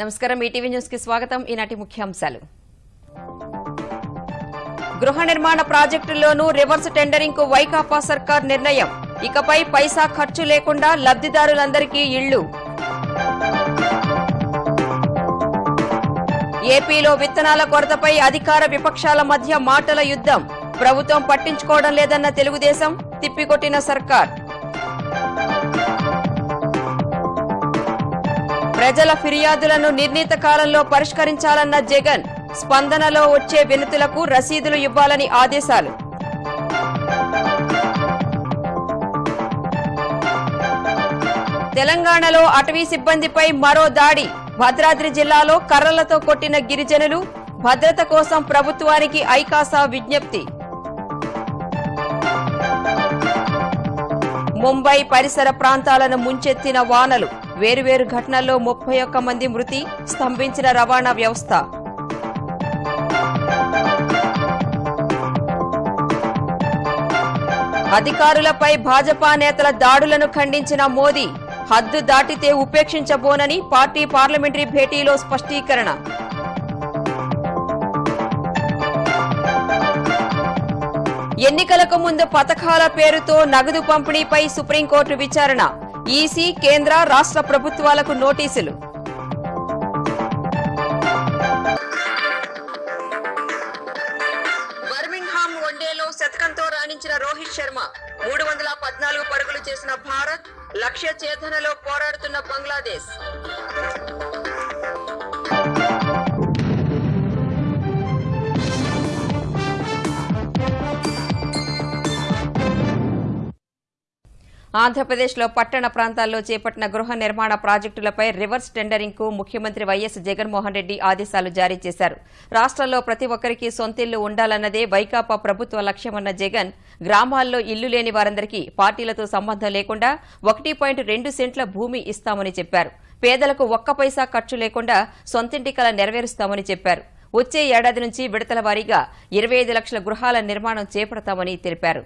నమస్కారం. ఈటీవీ న్యూస్కి స్వాగతం. ఈనాటి ముఖ్యాంశాలు. గృహ నిర్మాణ ప్రాజెక్టుల్లోనూ రివర్స్ టెండరింగ్కు వైకాపా సర్కార్ నిర్ణయం. ఇకపై పైసా ఖర్చు లేకుండా లబ్దిదారులందరికీ ఇళ్ళు ఏపీలో విత్తనాల కొరతపై అధికార విపక్షాల మధ్య మాటల యుద్ధం. ప్రభుత్వం పట్టించుకోవడం లేదన్న తెలుగుదేశం తిప్పికొట్టిన సర్కార్. ప్రజల ఫిర్యాదులను నిర్ణీత కాలంలో పరిష్కరించాలన్న జగన్ స్పందనలో వచ్చే వినతులకు రసీదులు ఇవ్వాలని ఆదేశాలు. తెలంగాణలో అటవీ సిబ్బందిపై మరో దాడి. భద్రాద్రి జిల్లాలో కర్రలతో కొట్టిన గిరిజనులు భద్రత కోసం ప్రభుత్వానికి ఐకాసా విజ్ఞప్తి. ముంబై పరిసర ప్రాంతాలను ముంచెత్తిన వానలు. వేరువేరు ఘటనల్లో ముప్పై ఒక్క మంది మృతి స్తంభించిన రవాణా వ్యవస్థ. అధికారులపై భాజపా నేతల దాడులను ఖండించిన మోదీ హద్దు దాటితే ఉపేక్షించబోనని పార్టీ పార్లమెంటరీ భేటీలో స్పష్టీకరణ. ఎన్నికలకు ముందు పథకాల పేరుతో నగదు పంపిణీపై సుప్రీంకోర్టు విచారణ. ఈసీ కేంద్ర రాష్ట్ర ప్రభుత్వాలకు నోటీసులు. బర్మింగ్హామ్ వన్డేలో శతకంతో రాణించిన రోహిత్ శర్మ మూడు వందల పద్నాలుగు పరుగులు చేసిన భారత్ లక్ష్య ఛేదనలో పోరాడుతున్న బంగ్లాదేశ్. ఆంధ్రప్రదేశ్లో పట్టణ ప్రాంతాల్లో చేపట్టిన గృహ నిర్మాణ ప్రాజెక్టులపై రివర్స్ టెండరింగ్కు ముఖ్యమంత్రి వైఎస్ జగన్మోహన్ రెడ్డి ఆదేశాలు జారీ చేశారు. రాష్ట్రంలో ప్రతి ఒక్కరికి సొంతిల్లు ఉండాలన్నదే వైకాపా ప్రభుత్వ లక్ష్యమన్న జగన్ గ్రామాల్లో ఇల్లు లేని వారందరికీ పార్టీలతో సంబంధం లేకుండా ఒకటి పాయింట్ రెండు సెంట్ల భూమి ఇస్తామని చెప్పారు. పేదలకు ఒక్క పైసా ఖర్చు లేకుండా సొంతింటి కల నెరవేరుస్తామని చెప్పారు. వచ్చే ఏడాది నుంచి విడతల వారీగా ఇరవై ఐదు లక్షల గృహాల నిర్మాణం చేపడతామని తెలిపారు.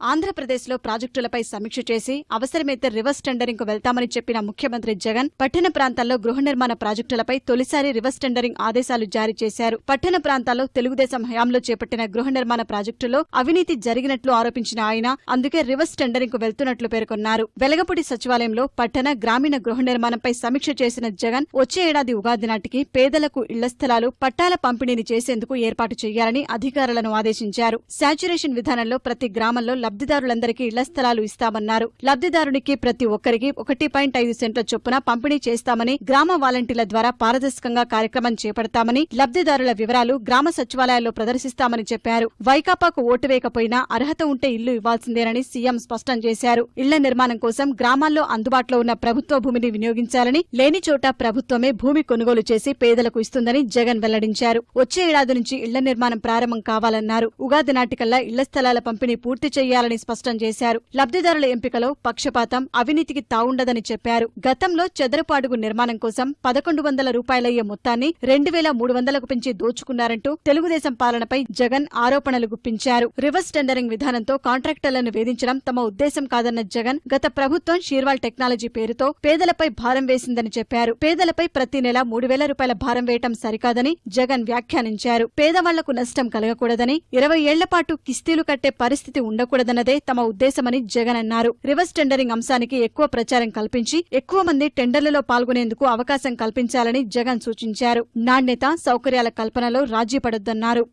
ఆంధ్రప్రదేశ్లో ప్రాజెక్టులపై సమీక్ష చేసి అవసరమైతే రివర్స్ టెండరింగ్కు వెళ్తామని చెప్పిన ముఖ్యమంత్రి జగన్ పట్టణ ప్రాంతాల్లో గృహ నిర్మాణ ప్రాజెక్టులపై తొలిసారి రివర్స్ టెండరింగ్ ఆదేశాలు జారీ చేశారు. పట్టణ ప్రాంతాల్లో తెలుగుదేశం హయాంలో చేపట్టిన గృహ నిర్మాణ ప్రాజెక్టులో అవినీతి జరిగినట్లు ఆరోపించిన ఆయన అందుకే రివర్స్ టెండరింగ్కు వెళ్తున్నట్లు పేర్కొన్నారు. వెలగపూడి సచివాలయంలో పట్టణ గ్రామీణ గృహ నిర్మాణంపై సమీక్ష చేసిన జగన్ వచ్చే ఏడాది ఉగాది నాటికి పేదలకు ఇళ్ళ స్థలాలు పట్టాల పంపిణీని చేసేందుకు ఏర్పాటు చేయాలని అధికారులను ఆదేశించారు. శాచ్యురేషన్ విధానంలో ప్రతి గ్రామంలో లబ్దిదారులందరికీ ఇళ్ళ స్థలాలు ఇస్తామన్నారు. లబ్దిదారునికి ప్రతి ఒక్కరికి ఒకటి పాయింట్ ఐదు సెంట్ల చొప్పున పంపిణీ చేస్తామని గ్రామ వాలంటీర్ల ద్వారా పారదర్శకంగా కార్యక్రమం చేపడతామని లబ్దిదారుల వివరాలు గ్రామ సచివాలయాల్లో ప్రదర్శిస్తామని చెప్పారు. వైకాపాకు ఓటు వేయకపోయినా అర్హత ఉంటే ఇల్లు ఇవ్వాల్సిందేనని సీఎం స్పష్టం చేశారు. ఇళ్ళ నిర్మాణం కోసం గ్రామాల్లో అందుబాటులో ఉన్న ప్రభుత్వ భూమిని వినియోగించాలని లేని చోట ప్రభుత్వమే భూమి కొనుగోలు చేసి పేదలకు ఇస్తుందని జగన్ వెల్లడించారు. వచ్చే ఏడాది నుంచి ఇళ్ళ నిర్మాణం ప్రారంభం కావాలన్నారు. ఉగాది నాటికల్లా ఇళ్ళ స్థలాల పంపిణీ పూర్తి చేయాలని స్పష్టం చేశారు. లబ్దిదారుల ఎంపికలో పక్షపాతం అవినీతికి తావుండదని చెప్పారు. గతంలో చదరపు అడుగు నిర్మాణం కోసం పదకొండు వందల రూపాయలయ్యే మొత్తాన్ని రెండు వేల మూడు వందలకు పెంచి దోచుకున్నారంటూ తెలుగుదేశం పాలనపై జగన్ ఆరోపణలు గుప్పించారు. రివర్స్ టెండరింగ్ విధానంతో కాంట్రాక్టర్లను వేధించడం తమ ఉద్దేశం కాదన్న జగన్ గత ప్రభుత్వం షీర్వాల్ టెక్నాలజీ పేరుతో పేదలపై భారం వేసిందని చెప్పారు. పేదలపై ప్రతి నెల మూడు వేల రూపాయల భారం వేయటం సరికాదని జగన్ వ్యాఖ్యానించారు. పేదవాళ్ళకు నష్టం కలగకూడదని ఇరవై ఏళ్ళ పాటు కిస్తీలు కట్టే పరిస్థితి ఉండకూడదన్నదే తమ ఉద్దేశమని జగన్ అన్నారు. రివర్స్ టెండరింగ్ అంశానికి ఎక్కువ ప్రచారం కల్పించి ఎక్కువ మంది టెండర్లలో పాల్గొనేందుకు అవకాశం కల్పించాలని జగన్ సూచించారు. నాణ్యత సౌకర్యాల కల్పనలో రాజీ పడొద్దన్నారు.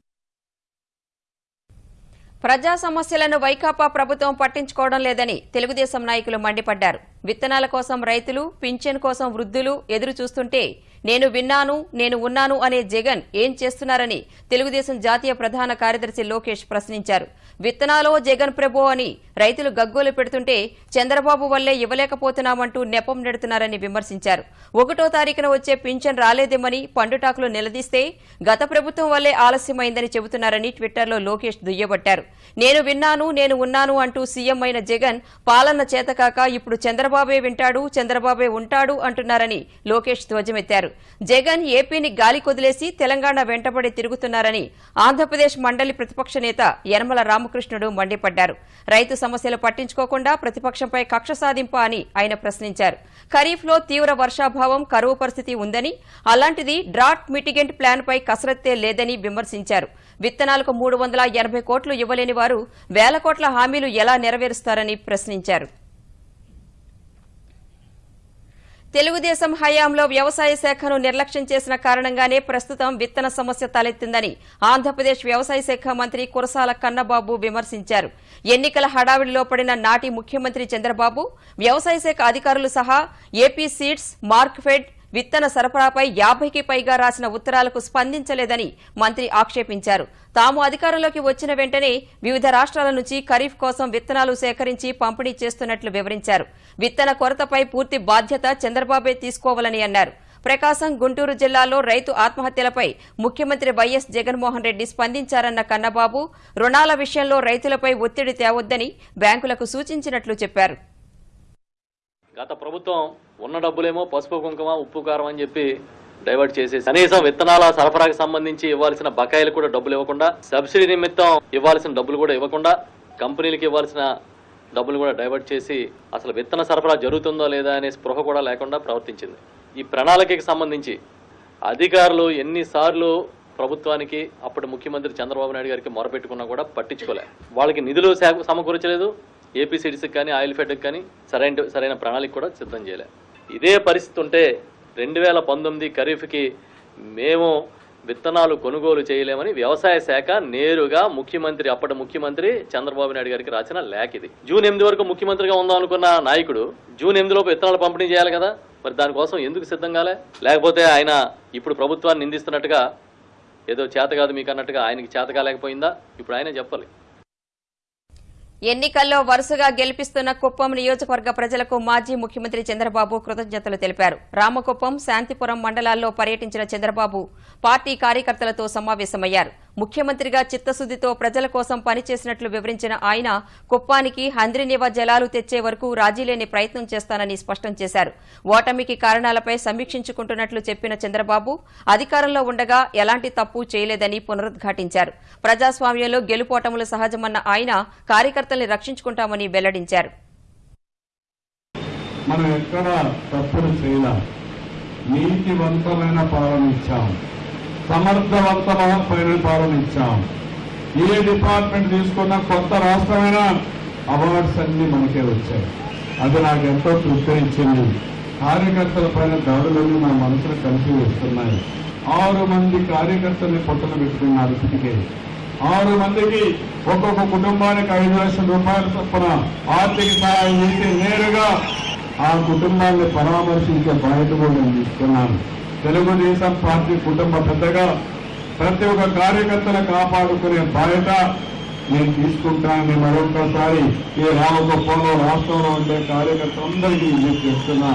ప్రజా సమస్యలను వైకాపా ప్రభుత్వం పట్టించుకోవడం లేదని తెలుగుదేశం నాయకులు మండిపడ్డారు. విత్తనాల కోసం రైతులు పింఛన్ కోసం వృద్ధులు ఎదురు చూస్తుంటే నేను విన్నాను నేను ఉన్నాను అనే జగన్ ఏం చేస్తున్నారని తెలుగుదేశం జాతీయ ప్రధాన కార్యదర్శి లోకేష్ ప్రశ్నించారు. విత్తనాలో జగన్ ప్రభు అని రైతులు గగ్గోలు పెడుతుంటే చంద్రబాబు వల్లే ఇవ్వలేకపోతున్నామంటూ నెపం నెడుతున్నారని విమర్శించారు. ఒకటో తారీఖున వచ్చే పింఛన్ రాలేదేమని పండుటాకులు నిలదీస్తే గత ప్రభుత్వం వల్లే ఆలస్యమైందని చెబుతున్నారని ట్విట్టర్లో లోకేష్ దుయ్యబట్టారు. నేను విన్నాను నేను ఉన్నాను అంటూ సీఎం అయిన జగన్ పాలన చేతకాక ఇప్పుడు చంద్రబాబే వింటాడు చంద్రబాబే ఉంటాడు అంటున్నారని లోకేష్ ధ్వజమెత్తారు. జగన్ ఏపీని గాలి కొదిలేసి తెలంగాణ వెంటబడి తిరుగుతున్నారని ఆంధ్రప్రదేశ్ మండలి ప్రతిపక్ష నేత యనమల రామకృష్ణుడు మండిపడ్డారు. రైతు సమస్యలు పట్టించుకోకుండా ప్రతిపక్షంపై కక్ష సాధింప అని ఆయన ప్రశ్నించారు. ఖరీఫ్లో తీవ్ర వర్షాభావం కరువు పరిస్థితి ఉందని అలాంటిది డ్రాట్ మిటిగెంట్ ప్లాన్పై కసరత్తే లేదని విమర్శించారు. విత్తనాలకు మూడు వందల ఎనభై కోట్లు ఇవ్వలేని వారు వేల కోట్ల హామీలు ఎలా నెరవేరుస్తారని ప్రశ్నించారు. తెలుగుదేశం హయాంలో వ్యవసాయ శాఖను నిర్లక్ష్యం చేసిన కారణంగానే ప్రస్తుతం విత్తన సమస్య తలెత్తిందని ఆంధ్రప్రదేశ్ వ్యవసాయ శాఖ మంత్రి కురసాల కన్నబాబు విమర్శించారు. ఎన్నికల హడావిడిలో పడిన నాటి ముఖ్యమంత్రి చంద్రబాబు వ్యవసాయ శాఖ అధికారులు సహా ఏపీ సీడ్స్ మార్క్ఫెడ్ విత్తన సరఫరాపై యాభైకి పైగా రాసిన ఉత్తరాలకు స్పందించలేదని మంత్రి ఆక్షేపించారు. తాము అధికారంలోకి వచ్చిన వెంటనే వివిధ రాష్ట్రాల నుంచి ఖరీఫ్ కోసం విత్తనాలు సేకరించి పంపిణీ చేస్తున్నట్లు వివరించారు. విత్తన కొరతపై పూర్తి బాధ్యత చంద్రబాబే తీసుకోవాలని అన్నారు. ప్రకాశం గుంటూరు జిల్లాలో రైతు ఆత్మహత్యలపై ముఖ్యమంత్రి వైఎస్ జగన్మోహన్ రెడ్డి స్పందించారన్న కన్నబాబు రుణాల విషయంలో రైతులపై ఒత్తిడి తేవొద్దని బ్యాంకులకు సూచించినట్లు చెప్పారు. గత ప్రభుత్వం ఉన్న డబ్బులేమో పసుపు కుంకుమ ఉప్పు కారం అని చెప్పి డైవర్ట్ చేసేసి కనీసం విత్తనాల సరఫరాకు సంబంధించి ఇవ్వాల్సిన బకాయిలు కూడా డబ్బులు ఇవ్వకుండా సబ్సిడీ నిమిత్తం ఇవ్వాల్సిన డబ్బులు కూడా ఇవ్వకుండా కంపెనీలకు ఇవ్వాల్సిన డబ్బులు కూడా డైవర్ట్ చేసి అసలు విత్తన సరఫరా జరుగుతుందో లేదా అనే స్పృహ కూడా లేకుండా ప్రవర్తించింది. ఈ ప్రణాళికకి సంబంధించి అధికారులు ఎన్నిసార్లు ప్రభుత్వానికి అప్పటి ముఖ్యమంత్రి చంద్రబాబు నాయుడు గారికి మొరపెట్టుకున్నా కూడా పట్టించుకోలే. వాళ్ళకి నిధులు సమకూర్చలేదు. ఏపీ సిటీస్కి కానీ ఆయిల్ ఫెడ్కి కానీ సరైన సరైన ప్రణాళిక కూడా సిద్ధం చేయలే. ఇదే పరిస్థితి ఉంటే రెండు వేల పంతొమ్మిది ఖరీఫ్కి మేము విత్తనాలు కొనుగోలు చేయలేమని వ్యవసాయ శాఖ నేరుగా ముఖ్యమంత్రి అప్పటి ముఖ్యమంత్రి చంద్రబాబు నాయుడు గారికి రాసిన లేఖ ఇది. జూన్ ఎనిమిది వరకు ముఖ్యమంత్రిగా ఉందాం అనుకున్న నాయకుడు జూన్ ఎనిమిదిలోపు విత్తనాలు పంపిణీ చేయాలి కదా? మరి దానికోసం ఎందుకు సిద్ధం కాలే? లేకపోతే ఆయన ఇప్పుడు ప్రభుత్వాన్ని నిందిస్తున్నట్టుగా ఏదో చేత కాదు మీకు అన్నట్టుగా ఆయనకి చేత కాలేకపోయిందా? ఇప్పుడు ఆయనే చెప్పాలి. ఎన్నికల్లో వరుసగా గెలిపిస్తున్న కుప్పం నియోజకవర్గ ప్రజలకు మాజీ ముఖ్యమంత్రి చంద్రబాబు కృతజ్ఞతలు తెలిపారు. రామకుప్పం శాంతిపురం మండలాల్లో పర్యటించిన చంద్రబాబు పార్టీ కార్యకర్తలతో సమావేశమయ్యారు. ముఖ్యమంత్రిగా చిత్తశుద్దితో ప్రజల కోసం పనిచేసినట్లు వివరించిన ఆయన కుప్పానికి హంద్రినివ జలాలు తెచ్చే వరకు రాజీలేని ప్రయత్నం చేస్తానని స్పష్టం చేశారు. ఓటమికి కారణాలపై సమీక్షించుకుంటున్నట్లు చెప్పిన చంద్రబాబు అధికారంలో ఉండగా ఎలాంటి తప్పు చేయలేదని పునరుద్ఘాటించారు. ప్రజాస్వామ్యంలో గెలుపోటములు సహజమన్న ఆయన కార్యకర్తల్ని రక్షించుకుంటామని వెల్లడించారు. మనం ఎక్కడ తప్పులు చేయలేం. నీతివంతమైన పాలన ఇచ్చాము సమర్థవంతమైన పాలన ఇచ్చాం ఏ డిపార్ట్మెంట్ తీసుకున్నా కొత్త రాష్ట్రమైన అవార్డ్స్ అన్ని మనకే వచ్చాయి. అది నాకు ఎంతో తృప్తినిచ్చింది. కార్యకర్తల పైన దాడులన్నీ మన మనసును కలిసి వస్తున్నాయి. ఆరు మంది కార్యకర్తల్ని పొట్టలు పెట్టుకున్నారు ఇప్పటికే ఆరు మందికి ఒక్కొక్క కుటుంబానికి ఐదు లక్షల రూపాయల చొప్పున ఆర్థిక సహాయం చేసి నేరుగా ఆ కుటుంబాన్ని పరామర్శించే బాధ్యత కూడా నేను తీసుకున్నాను. తెలుగుదేశం పార్టీ కుటుంబ పెద్దగా ప్రతి ఒక్క కార్యకర్తను కాపాడుకునే బాధ్యత నేను తీసుకుంటానని మరొకసారి ఈ రామగొప్పలో రాష్ట్రంలో ఉండే కార్యకర్తలందరికీ నేను చెప్తున్నా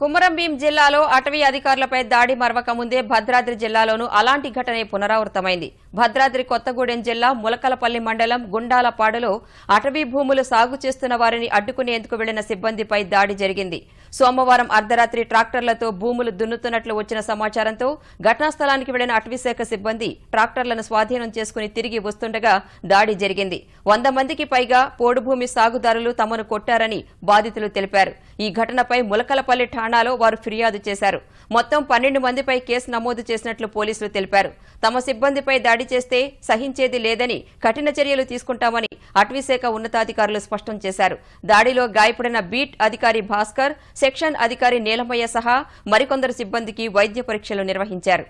కుమరంభీం జిల్లాలో అటవీ అధికారులపై దాడి మరవక ముందే భద్రాద్రి జిల్లాలోనూ అలాంటి ఘటనే పునరావృతమైంది. భద్రాద్రి కొత్తగూడెం జిల్లా ములకలపల్లి మండలం గుండాలపాడులో అటవీ భూములు సాగు చేస్తున్న వారిని అడ్డుకునేందుకు వెళ్ళిన సిబ్బందిపై దాడి జరిగింది. సోమవారం అర్ధరాత్రి ట్రాక్టర్లతో భూములు దున్నుతున్నట్లు వచ్చిన సమాచారంతో ఘటనా స్థలానికి వెళ్ళిన అటవీశాఖ సిబ్బంది ట్రాక్టర్లను స్వాధీనం చేసుకుని తిరిగి వస్తుండగా దాడి జరిగింది. వంద మందికి పైగా పోడు భూమి సాగుదారులు తమను కొట్టారని బాధితులు తెలిపారు. ఈ ఘటనపై ములకలపల్లి ఠాణాలో వారు ఫిర్యాదు చేశారు. మొత్తం పన్నెండు మందిపై కేసు నమోదు చేసినట్లు పోలీసులు తెలిపారు. తమ సిబ్బందిపై దాడి చేస్తే సహించేది లేదని కఠిన చర్యలు తీసుకుంటామని అటవీశాఖ ఉన్నతాధికారులు స్పష్టం చేశారు. దాడిలో గాయపడిన బీట్ అధికారి భాస్కర్ సెక్షన్ అధికారి నీలమయ్య సహా మరికొందరు సిబ్బందికి వైద్య పరీక్షలు నిర్వహించారు.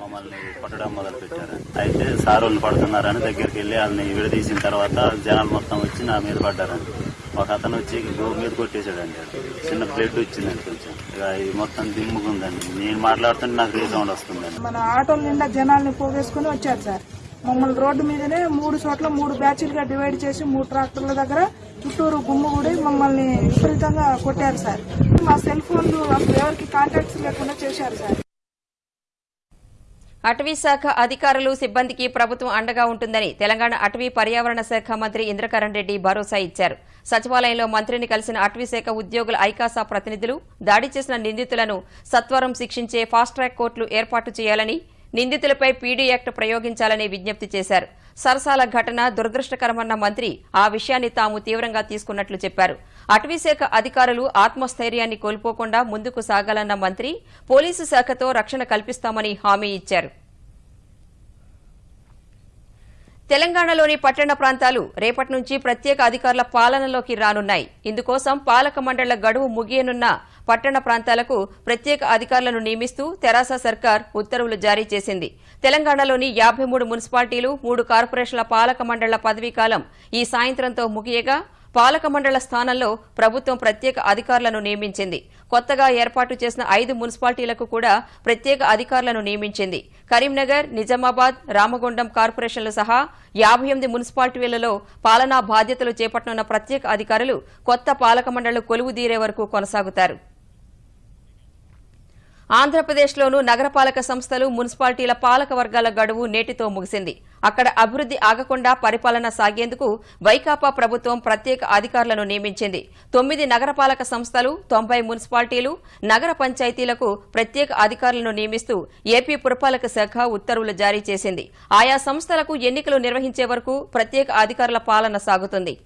మమ్మల్ని కొట్టడం మొదలు పెట్టారు అయితే సార్ వాళ్ళు పడుతున్నారని దగ్గరికి వెళ్ళి వాళ్ళని విడదీసిన తర్వాత జనాలు మొత్తం వచ్చి నా మీద పడ్డారండి ఒక అతను వచ్చి గో మీద కొట్టేశాడండి. చిన్న బ్లడ్ వచ్చిందండి కొంచెం. ఇక ఇది మొత్తం దిమ్ముకుందండి నేను మాట్లాడుతుంటే నాకు రీసౌండ్ వస్తుందండి. మన ఆటోల నిండా జనాల్ని పోగేసుకుని వచ్చారు సార్. మమ్మల్ని రోడ్డు మీదనే మూడు చోట్ల మూడు బ్యాచ్లుగా డివైడ్ చేసి మూడు ట్రాక్టర్ల దగ్గర చుట్టూరు గుమ్ముగూడి మమ్మల్ని విపరీతంగా కొట్టారు సార్. మా సెల్ ఫోన్లు అసలు ఎవరికి కాంటాక్ట్స్ లేకుండా చేశారు సార్. అటవీ శాఖ అధికారులు సిబ్బందికి ప్రభుత్వం అండగా ఉంటుందని తెలంగాణ అటవీ పర్యావరణ శాఖ మంత్రి ఇంద్రకరణ్ రెడ్డి భరోసా ఇచ్చారు. సచివాలయంలో మంత్రిని కలిసిన అటవీశాఖ ఉద్యోగుల ఐకాసా ప్రతినిధులు దాడి చేసిన నిందితులను సత్వరం శిక్షించే ఫాస్ట్ ట్రాక్ కోర్టులు ఏర్పాటు చేయాలని నిందితులపై పీడీ యాక్ట్ ప్రయోగించాలని విజ్ఞప్తి చేశారు. సరసాల ఘటన దురదృష్టకరమన్న మంత్రి ఆ విషయాన్ని తాము తీవ్రంగా తీసుకున్నట్లు చెప్పారు. అటవీశాఖ అధికారులు ఆత్మస్థైర్యాన్ని కోల్పోకుండా ముందుకు సాగాలన్న మంత్రి పోలీసు శాఖతో రక్షణ కల్పిస్తామని హామీ ఇచ్చారు. తెలంగాణలోని పట్టణ ప్రాంతాలు రేపటి నుంచి ప్రత్యేక అధికారుల పాలనలోకి రానున్నాయి. ఇందుకోసం పాలక మండళ్ళ గడువు ముగియనున్న పట్టణ ప్రాంతాలకు ప్రత్యేక అధికారులను నియమిస్తూ తెరాస సర్కార్ ఉత్తర్వులు జారీ చేసింది. తెలంగాణలోని యాభై మూడు మున్సిపాలిటీలు మూడు కార్పొరేషన్ల పాలక మండళ్ళ పదవీకాలం ఈ సాయంత్రంతో ముగియగా పాలక మండల స్థానంలో ప్రభుత్వం ప్రత్యేక అధికారులను నియమించింది. కొత్తగా ఏర్పాటు చేసిన ఐదు మున్సిపాలిటీలకు కూడా ప్రత్యేక అధికారులను నియమించింది. కరీంనగర్ నిజామాబాద్ రామగుండం కార్పొరేషన్లు సహా యాభై ఎనిమిది మున్సిపాలిటీలలో పాలనా బాధ్యతలు చేపట్టనున్న ప్రత్యేక అధికారులు కొత్త పాలక మండళ్ళు కొలువు తీరే వరకు కొనసాగుతారు. ఆంధ్రప్రదేశ్లోనూ నగరపాలక సంస్థలు మున్సిపాలిటీల పాలక వర్గాల గడువు నేటితో ముగిసింది. అక్కడ అభివృద్ది ఆగకుండా పరిపాలన సాగేందుకు వైకాపా ప్రభుత్వం ప్రత్యేక అధికారులను నియమించింది. తొమ్మిది నగరపాలక సంస్థలు తొంభై మున్సిపాలిటీలు నగర పంచాయతీలకు ప్రత్యేక అధికారులను నియమిస్తూ ఏపీ పురపాలక శాఖ ఉత్తర్వులు జారీ చేసింది. ఆయా సంస్థలకు ఎన్నికలు నిర్వహించే వరకు ప్రత్యేక అధికారుల పాలన సాగుతుంది.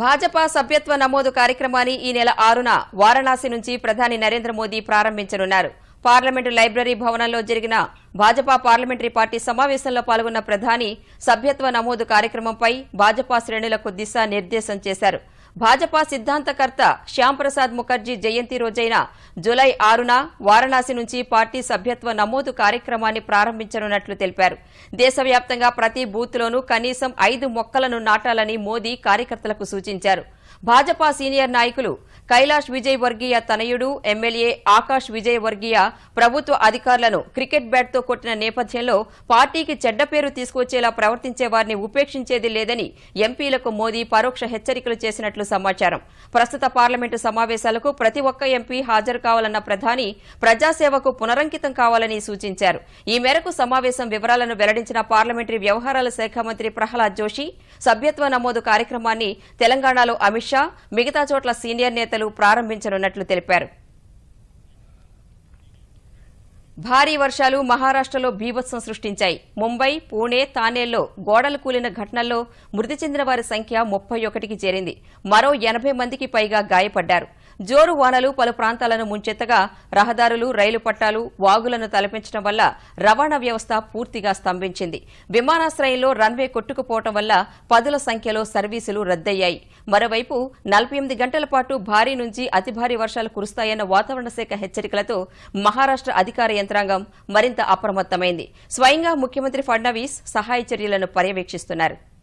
భాజపా సభ్యత్వ నమోదు కార్యక్రమాన్ని ఈ నెల ఆరున వారణాసి నుంచి ప్రధాని నరేంద్ర మోదీ ప్రారంభించనున్నారు. పార్లమెంటు లైబ్రరీ భవనంలో జరిగిన భాజపా పార్లమెంటరీ పార్టీ సమావేశంలో పాల్గొన్న ప్రధాని సభ్యత్వ నమోదు కార్యక్రమంపై భాజపా శ్రేణులకు దిశా నిర్దేశం చేశారు. భాజపా సిద్ధాంతకర్త శ్యాంప్రసాద్ ముఖర్జీ జయంతి రోజైన జులై ఆరున వారణాసి నుంచి పార్టీ సభ్యత్వ నమోదు కార్యక్రమాన్ని ప్రారంభించనున్నట్లు తెలిపారు. దేశవ్యాప్తంగా ప్రతి బూత్లోనూ కనీసం ఐదు మొక్కలను నాటాలని మోదీ కార్యకర్తలకు సూచించారు. భాజపా సీనియర్ నాయకులు కైలాష్ విజయ్ వర్గీయ తనయుడు ఎమ్మెల్యే ఆకాష్ విజయ్ వర్గీయ ప్రభుత్వ అధికారులను క్రికెట్ బ్యాట్తో కొట్టిన నేపథ్యంలో పార్టీకి చెడ్డ పేరు తీసుకొచ్చేలా ప్రవర్తించే వారిని ఉపేక్షించేది లేదని ఎంపీలకు మోదీ పరోక్ష హెచ్చరికలు చేసినట్లు సమాచారం. ప్రస్తుత పార్లమెంటు సమావేశాలకు ప్రతి ఒక్క ఎంపీ హాజరు కావాలన్న ప్రధాని ప్రజాసేవకు పునరంకితం కావాలని సూచించారు. ఈ మేరకు సమావేశం వివరాలను వెల్లడించిన పార్లమెంటరీ వ్యవహారాల శాఖ మంత్రి ప్రహ్లాద్ జోషి సభ్యత్వ నమోదు కార్యక్రమాన్ని తెలంగాణలో అమిత్ షా మిగతా చోట్ల సీనియర్ నేత నేతలు ప్రారంభించనున్నట్లు తెలిపారు. భారీ వర్షాలు మహారాష్ట్రలో బీభత్సం సృష్టించాయి. ముంబై పూణే తానేల్లో గోడలు కూలిన ఘటనల్లో మృతి చెందిన వారి సంఖ్య ముప్పై ఒకటికి చేరింది. మరో ఎనభై మందికి పైగా గాయపడ్డారు. జోరు వానలు పలు ప్రాంతాలను ముంచెత్తగా రహదారులు రైలు పట్టాలు వాగులను తలపించడం వల్ల రవాణా వ్యవస్థ పూర్తిగా స్తంభించింది. విమానాశ్రయంలో రన్వే కొట్టుకుపోవడం వల్ల పదుల సంఖ్యలో సర్వీసులు రద్దయ్యాయి. మరోవైపు నలభై ఎనిమిది గంటల పాటు భారీ నుంచి అతి భారీ వర్షాలు కురుస్తాయన్న వాతావరణ శాఖ హెచ్చరికలతో మహారాష్ట్ర అధికార యంత్రాంగం మరింత అప్రమత్తమైంది. స్వయంగా ముఖ్యమంత్రి ఫడ్నవీస్ సహాయ చర్యలను పర్యవేక్షిస్తున్నారు.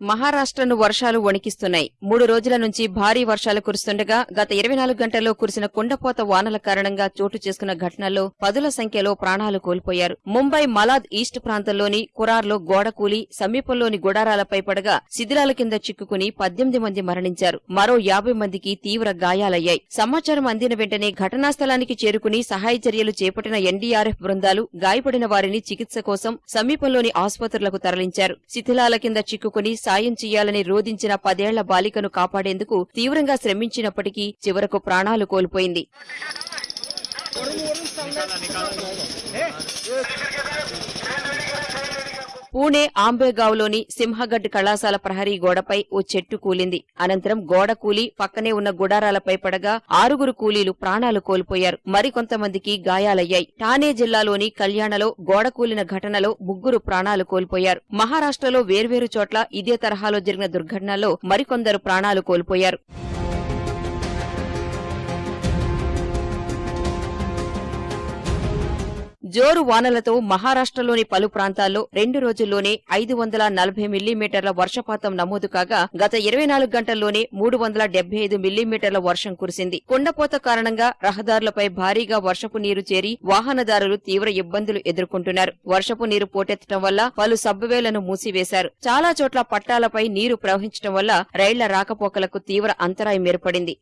మహారాష్ట్రను వర్షాలు వణికిస్తున్నాయి. మూడు రోజుల నుంచి భారీ వర్షాలు కురుస్తుండగా గత ఇరవై నాలుగు గంటల్లో కురిసిన కుండపోత వానల కారణంగా చోటు చేసుకున్న ఘటనల్లో పదుల సంఖ్యలో ప్రాణాలు కోల్పోయారు. ముంబై మలాద్ ఈస్ట్ ప్రాంతంలోని కురార్లో గోడ కూలి సమీపంలోని గుడారాలపై పడగా శిథిలాల కింద చిక్కుకుని పద్దెనిమిది మంది మరణించారు. మరో యాభై మందికి తీవ్ర గాయాలయ్యాయి. సమాచారం అందిన వెంటనే ఘటనా స్థలానికి చేరుకుని సహాయ చర్యలు చేపట్టిన ఎన్డీఆర్ఎఫ్ బృందాలు గాయపడిన వారిని చికిత్స కోసం సమీపంలోని ఆసుపత్రులకు తరలించారు. శిథిలాల కింద చిక్కుకుని సాయం చేయాలని రోధించిన పదేళ్ళ బాలికను కాపాడేందుకు తీవ్రంగా శ్రమించినప్పటికీ చివరకు ప్రాణాలు కోల్పోయింది. పూణే ఆంబేగావ్లోని సింహగడ్ కళాశాల ప్రహరీ గోడపై ఓ చెట్టు కూలింది. అనంతరం గోడ కూలి పక్కనే ఉన్న గుడారాలపై పడగా ఆరుగురు కూలీలు ప్రాణాలు కోల్పోయారు. మరికొంతమందికి గాయాలయ్యాయి. ఠానే జిల్లాలోని కళ్యాణలో గోడ కూలిన ఘటనలో ముగ్గురు ప్రాణాలు కోల్పోయారు. మహారాష్ట్రలో వేర్వేరు చోట్ల ఇదే తరహాలో జరిగిన దుర్ఘటనలో మరికొందరు ప్రాణాలు కోల్పోయారు. జోరు వానలతో మహారాష్ట్రలోని పలు ప్రాంతాల్లో రెండు రోజుల్లోనే ఐదు వందల నలభై మిల్లీమీటర్ల వర్షపాతం నమోదు కాగా గత ఇరవై నాలుగు గంటల్లోనే మూడు వందల డెబ్బై ఐదు మిల్లీమీటర్ల వర్షం కురిసింది. కుండపోత కారణంగా రహదారులపై భారీగా వర్షపు నీరు చేరి వాహనదారులు తీవ్ర ఇబ్బందులు ఎదుర్కొంటున్నారు. వర్షపు నీరు పోటెత్తడం వల్ల పలు సబ్వేలను మూసివేశారు. చాలా చోట్ల పట్టాలపై నీరు ప్రవహించడం వల్ల రైళ్ళ రాకపోకలకు తీవ్ర అంతరాయం ఏర్పడింది.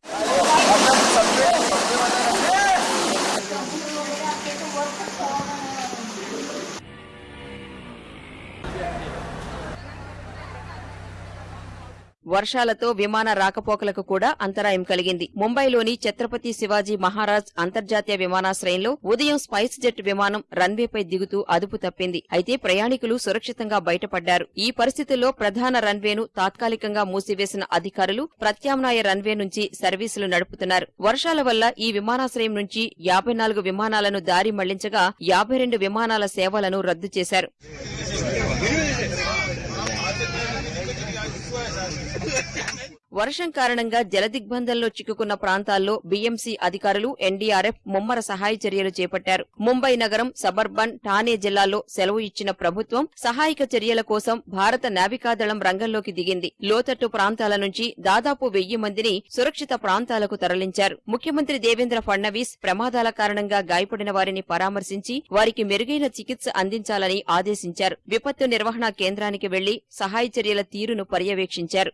వర్షాలతో విమాన రాకపోకలకు కూడా అంతరాయం కలిగింది. ముంబైలోని ఛత్రపతి శివాజీ మహారాజ్ అంతర్జాతీయ విమానాశ్రయంలో ఉదయం స్పైస్ జెట్ విమానం రన్వేపై దిగుతూ అదుపు తప్పింది. అయితే ప్రయాణికులు సురక్షితంగా బయటపడ్డారు. ఈ పరిస్థితుల్లో ప్రధాన రన్వేను తాత్కాలికంగా మూసివేసిన అధికారులు ప్రత్యామ్నాయ రన్వే నుంచి సర్వీసులు నడుపుతున్నారు. వర్షాల వల్ల ఈ విమానాశ్రయం నుంచి యాభై నాలుగు విమానాలను దారి మళ్ళించగా యాభై రెండు విమానాల సేవలను రద్దు చేశారు. వర్షం కారణంగా జలదిగ్బంధంలో చిక్కుకున్న ప్రాంతాల్లో బీఎంసీ అధికారులు ఎన్డీఆర్ఎఫ్ ముమ్మర సహాయ చర్యలు చేపట్టారు. ముంబై నగరం సబర్బన్ ఠానే జిల్లాల్లో సెలవు ఇచ్చిన ప్రభుత్వం సహాయక చర్యల కోసం భారత నావికాదళం రంగంలోకి దిగింది. లోతట్టు ప్రాంతాల నుంచి దాదాపు వెయ్యి మందిని సురక్షిత ప్రాంతాలకు తరలించారు. ముఖ్యమంత్రి దేవేంద్ర ఫడ్నవీస్ ప్రమాదాల కారణంగా గాయపడిన వారిని పరామర్శించి వారికి మెరుగైన చికిత్స అందించాలని ఆదేశించారు. విపత్తు నిర్వహణ కేంద్రానికి వెళ్ళి సహాయ చర్యల తీరును పర్యవేక్షించారు.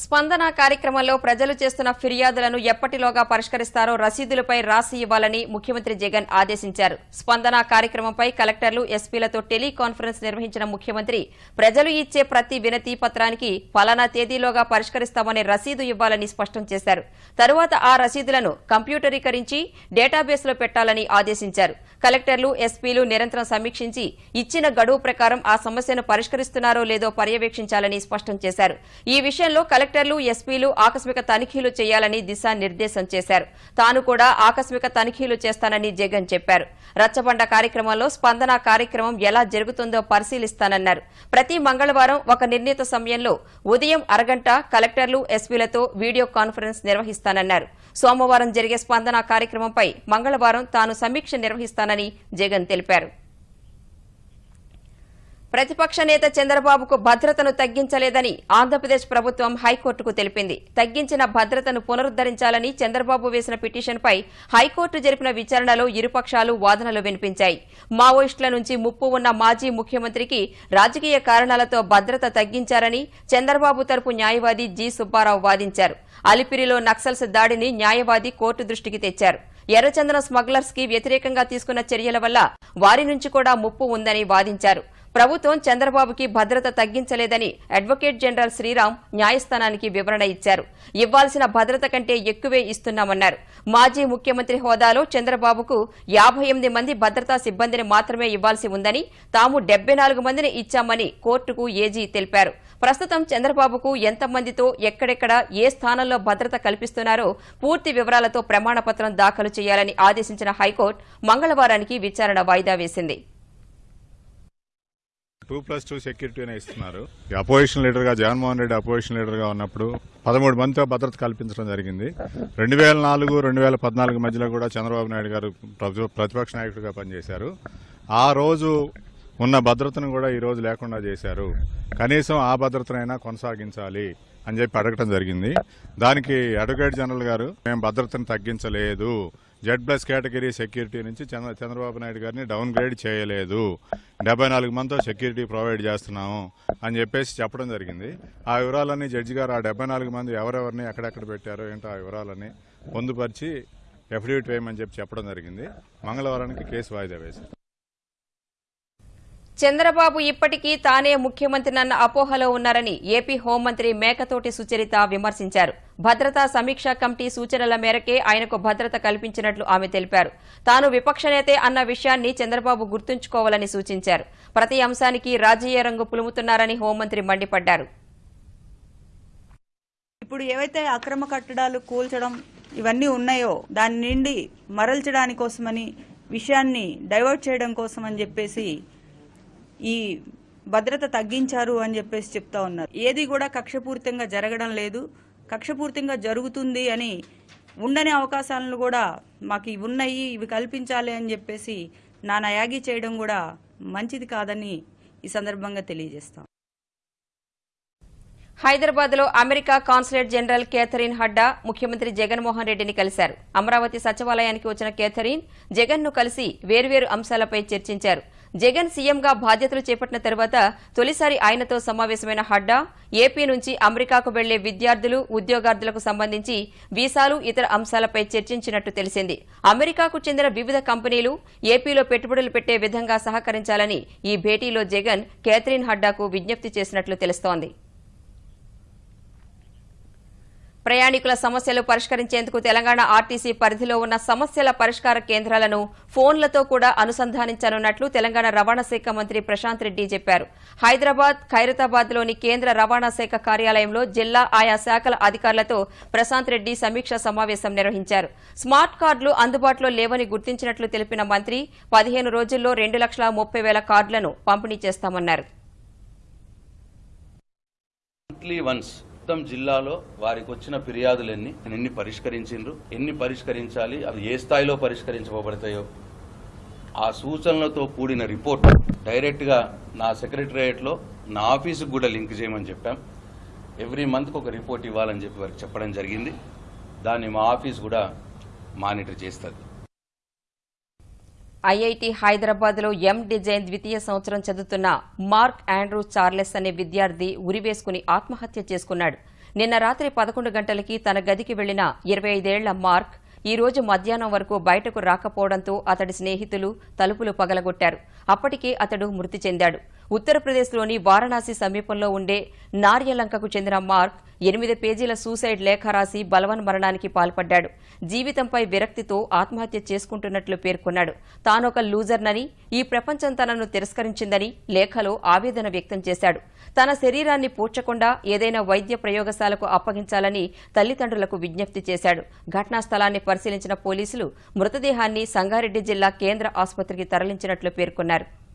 స్పందన కార్యక్రమంలో ప్రజలు చేస్తున్న ఫిర్యాదులను ఎప్పటిలోగా పరిష్కరిస్తారో రసీదులపై రాసి ఇవ్వాలని ముఖ్యమంత్రి జగన్ ఆదేశించారు. స్పందన కార్యక్రమంపై కలెక్టర్లు ఎస్పీలతో టెలికాన్ఫరెన్స్ నిర్వహించిన ముఖ్యమంత్రి ప్రజలు ఇచ్చే ప్రతి వినతి పత్రానికి ఫలానా తేదీలోగా పరిష్కరిస్తామనే రసీదు ఇవ్వాలని స్పష్టం చేశారు. తరువాత ఆ రసీదులను కంప్యూటరీకరించి డేటాబేస్లో పెట్టాలని ఆదేశించారు. కలెక్టర్లు ఎస్పీలు నిరంతరం సమీక్షించి ఇచ్చిన గడువు ప్రకారం ఆ సమస్యను పరిష్కరిస్తున్నారో లేదో పర్యవేక్షించాలని స్పష్టం చేశారు. ఈ విషయంలో కలెక్టర్లు ఎస్పీలు ఆకస్మిక తనిఖీలు చేయాలని దిశానిర్దేశం చేశారు. తాను కూడా ఆకస్మిక తనిఖీలు చేస్తానని జగన్ చెప్పారు. రచ్చబండ కార్యక్రమంలో స్పందన కార్యక్రమం ఎలా జరుగుతుందో పరిశీలిస్తానన్నారు. ప్రతి మంగళవారం ఒక నిర్ణీత సమయంలో ఉదయం అరగంట కలెక్టర్లు ఎస్పీలతో వీడియో కాన్ఫరెన్స్ నిర్వహిస్తానన్నారు. సోమవారం జరిగే స్పందన కార్యక్రమంపై మంగళవారం తాను సమీక్ష చేస్తానని జగన్ తెలిపారు. ప్రతిపక్ష నేత చంద్రబాబుకు భద్రతను తగ్గించలేదని ఆంధ్రప్రదేశ్ ప్రభుత్వం హైకోర్టుకు తెలిపింది. తగ్గించిన భద్రతను పునరుద్దరించాలని చంద్రబాబు వేసిన పిటిషన్పై హైకోర్టు జరిపిన విచారణలో ఇరుపక్షాలు వాదనలు వినిపించాయి. మావోయిస్టుల నుంచి ముప్పు ఉన్న మాజీ ముఖ్యమంత్రికి రాజకీయ కారణాలతో భద్రత తగ్గించారని చంద్రబాబు తరపు న్యాయవాది జి సుబ్బారావు వాదించారు. అలిపిరిలో నక్సల్స్ దాడిని న్యాయవాది కోర్టు దృష్టికి తెచ్చారు. ఎర్రచందనం స్మగ్లర్స్కి వ్యతిరేకంగా తీసుకున్న చర్యల వల్ల వారి నుంచి కూడా ముప్పు ఉందని వాదించారు. ప్రభుత్వం చంద్రబాబుకి భద్రత తగ్గించలేదని అడ్వకేట్ జనరల్ శ్రీరామ్ న్యాయస్థానానికి వివరణ ఇచ్చారు. ఇవ్వాల్సిన భద్రత కంటే ఎక్కువే ఇస్తున్నామన్నారు. మాజీ ముఖ్యమంత్రి హోదాలో చంద్రబాబుకు యాభై ఎనిమిది మంది భద్రతా సిబ్బందిని మాత్రమే ఇవ్వాల్సి ఉందని తాము డెబ్బై నాలుగు మందిని ఇచ్చామని కోర్టుకు ఏజీ తెలిపారు. ప్రస్తుతం చంద్రబాబుకు ఎంతమందితో ఎక్కడెక్కడ ఏ స్థానంలో భద్రత కల్పిస్తున్నారో పూర్తి వివరాలతో ప్రమాణపత్రం దాఖలు చేయాలని ఆదేశించిన హైకోర్టు మంగళవారానికి విచారణ వాయిదా వేసింది. టూ ప్లస్ టూ సెక్యూరిటీనే ఇస్తున్నారు. అపోజిషన్ లీడర్గా జగన్మోహన్ రెడ్డి అపోజిషన్ లీడర్గా ఉన్నప్పుడు పదమూడు మందితో భద్రత కల్పించడం జరిగింది. రెండు వేల నాలుగు రెండు వేల పద్నాలుగు మధ్యలో కూడా చంద్రబాబు నాయుడు గారు ప్రతిపక్ష నాయకుడిగా పనిచేశారు. ఆ రోజు ఉన్న భద్రతను కూడా ఈరోజు లేకుండా చేశారు. కనీసం ఆ భద్రతనైనా కొనసాగించాలి అని చెప్పి అడగటం జరిగింది. దానికి అడ్వకేట్ జనరల్ గారు మేము భద్రతను తగ్గించలేదు. జెడ్ ప్లస్ కేటగిరీ సెక్యూరిటీ నుంచి చంద్ర చంద్రబాబు నాయుడు గారిని డౌన్ గ్రేడ్ చేయలేదు. డెబ్బై నాలుగు మందితో సెక్యూరిటీ ప్రొవైడ్ చేస్తున్నాము అని చెప్పేసి చెప్పడం జరిగింది. ఆ వివరాలన్నీ జడ్జి గారు ఆ డెబ్బై నాలుగు మంది ఎవరెవరిని ఎక్కడెక్కడ పెట్టారో ఏంటో ఆ వివరాలన్నీ పొందుపరిచి ఎఫిడవిట్ వేయమని చెప్పి చెప్పడం జరిగింది. మంగళవారానికి కేసు వాయిదా వేశారు. చంద్రబాబు ఇప్పటికీ తానే ముఖ్యమంత్రినన్న అపోహలో ఉన్నారని ఏపీ హోంమంత్రి మేకతోటి సుచరిత విమర్శించారు. భద్రతా సమీక్షా కమిటీ సూచనల మేరకే ఆయనకు భద్రత కల్పించినట్లు ఆమె తెలిపారు. తాను విపక్ష నేతే అన్న విషయాన్ని చంద్రబాబు గుర్తుంచుకోవాలని సూచించారు. ప్రతి అంశానికి రాజకీయ రంగు పులుముతున్నారని హోంమంత్రి మండిపడ్డారు. ఇప్పుడు ఏవైతే అక్రమ కట్టడాలు కూల్చడం ఇవన్నీ ఉన్నాయో దాని నుండి మరల్చడాని కోసమని విషయాన్ని డైవర్ట్ చేయడం కోసం అని చెప్పేసి ఈ భద్రత తగ్గించారు అని చెప్పేసి చెప్తా ఉన్నారు. ఏది కూడా కక్షపూరితంగా జరగడం లేదు. కక్షపూరితంగా జరుగుతుంది అని ఉండని అవకాశాలను కూడా మాకు ఇవి ఉన్నాయి ఇవి కల్పించాలి అని చెప్పేసి నానా యాగి చేయడం కూడా మంచిది కాదని ఈ సందర్భంగా తెలియజేస్తాం. హైదరాబాద్లో America consulate general Katherine Hadda ముఖ్యమంత్రి జగన్మోహన్ రెడ్డిని కలిశారు. అమరావతి సచివాలయానికి వచ్చిన కేథరిన్ జగన్ను కలిసి వేర్వేరు అంశాలపై చర్చించారు. జగన్ సీఎంగా బాధ్యతలు చేపట్టిన తర్వాత తొలిసారి ఆయనతో సమావేశమైన హడ్డా ఏపీ నుంచి అమెరికాకు వెళ్ళే విద్యార్థులు ఉద్యోగార్థులకు సంబంధించి వీసాలు ఇతర అంశాలపై చర్చించినట్టు తెలిసింది. అమెరికాకు చెందిన వివిధ కంపెనీలు ఏపీలో పెట్టుబడులు పెట్టే విధంగా సహకరించాలని ఈ భేటీలో జగన్ కేథరిన్ హడ్డాకు విజ్ఞప్తి చేసినట్లు తెలుస్తోంది. ప్రయాణికుల సమస్యలు పరిష్కరించేందుకు తెలంగాణ ఆర్టీసీ పరిధిలో ఉన్న సమస్యల పరిష్కార కేంద్రాలను ఫోన్లతో కూడా అనుసంధానించనున్నట్లు తెలంగాణ రవాణా శాఖ మంత్రి ప్రశాంత్ రెడ్డి చెప్పారు. హైదరాబాద్ ఖైరతాబాద్లోని కేంద్ర రవాణా శాఖ కార్యాలయంలో జిల్లా ఆయా శాఖల అధికారులతో ప్రశాంత్ రెడ్డి సమీక్ష సమావేశం నిర్వహించారు. స్మార్ట్ కార్డులు అందుబాటులో లేవని గుర్తించినట్లు తెలిపిన మంత్రి పదిహేను రోజుల్లో రెండు లక్షల ముప్పై వేల కార్డులను పంపిణీ చేస్తామన్నారు. మొత్తం జిల్లాలో వారికి వచ్చిన ఫిర్యాదులు ఎన్ని ఎన్ని పరిష్కరించిండ్రు? ఎన్ని పరిష్కరించాలి? అవి ఏ స్థాయిలో పరిష్కరించబడతాయో? ఆ సూచనలతో కూడిన రిపోర్ట్ డైరెక్ట్గా నా సెక్రటరియట్లో నా ఆఫీసుకు కూడా లింక్ చేయమని చెప్పాం. ఎవ్రీ మంత్కి ఒక రిపోర్ట్ ఇవ్వాలని చెప్పి వారికి చెప్పడం జరిగింది. దాన్ని మా ఆఫీస్ కూడా మానిటర్ చేస్తుంది. ఐఐటి హైదరాబాద్లో ఎం డిజైన్ ద్వితీయ సంవత్సరం చదువుతున్న మార్క్ ఆండ్రూ చార్లెస్ అనే విద్యార్థి ఉరివేసుకుని ఆత్మహత్య చేసుకున్నాడు. నిన్న రాత్రి పదకొండు గంటలకి తన గదికి వెళ్ళిన ఇరవై ఐదేళ్ళ మార్క్ ఈ రోజు మధ్యాహ్నం వరకు బయటకు రాకపోవడంతో అతడి స్నేహితులు తలుపులు పగలగొట్టారు. అప్పటికే అతడు మృతి చెందాడు. ఉత్తరప్రదేశ్లోని వారణాసి సమీపంలో ఉండే నార్యలంకకు చెందిన మార్క్ ఎనిమిది పేజీల సూసైడ్ లేఖ రాసి బలవన్ మరణానికి పాల్పడ్డాడు. జీవితంపై విరక్తితో ఆత్మహత్య చేసుకుంటున్నట్లు పేర్కొన్నాడు. తానొక లూజర్నని ఈ ప్రపంచం తనను తిరస్కరించిందని లేఖలో ఆవేదన వ్యక్తం చేశాడు. తన శరీరాన్ని పూడ్చకుండా ఏదైనా వైద్య ప్రయోగశాలకు అప్పగించాలని తల్లిదండ్రులకు విజ్ఞప్తి చేశాడు. ఘటనా స్థలాన్ని పరిశీలించిన పోలీసులు మృతదేహాన్ని సంగారెడ్డి జిల్లా కేంద్ర ఆసుపత్రికి తరలించినట్లు పేర్కొన్నారు.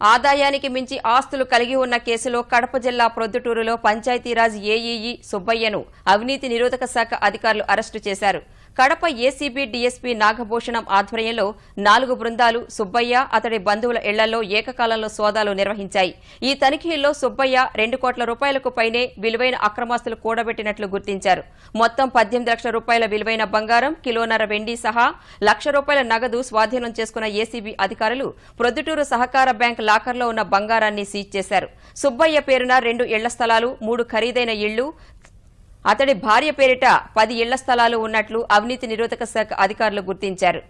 ఆదాయానికి మించి ఆస్తులు కలిగి ఉన్న కేసులో కడప జిల్లా ప్రొద్దుటూరులో పంచాయతీరాజ్ ఏఈఈ సుబ్బయ్యను అవినీతి నిరోధక శాఖ అధికారులు అరెస్టు చేశారు. కడప ఏసీబీ డీఎస్పీ నాగభూషణం ఆధ్వర్యంలో నాలుగు బృందాలు సుబ్బయ్య అతడి బంధువుల ఇళ్ళలో ఏకకాలంలో సోదాలు నిర్వహించాయి. ఈ తనిఖీల్లో సుబ్బయ్య రెండు కోట్ల రూపాయలకు పైనే విలువైన అక్రమాస్తులు కూడబెట్టినట్లు గుర్తించారు. మొత్తం పద్దెనిమిది లక్షల రూపాయల విలువైన బంగారం కిలోన్నర వెండి సహా లక్ష రూపాయల నగదు స్వాధీనం చేసుకున్న ఏసీబీ అధికారులు ప్రొద్దుటూరు సహకార బ్యాంక్ లాకర్లో ఉన్న బంగారాన్ని సీజ్ చేశారు. సుబ్బయ్య పేరున రెండు ఇళ్ళ స్థలాలు మూడు ఖరీదైన ఇళ్ళు అతడి భార్య పేరిట పది ఇళ్ళ స్థలాలు ఉన్నట్లు అవినీతి నిరోధక శాఖ అధికారులు గుర్తించారు.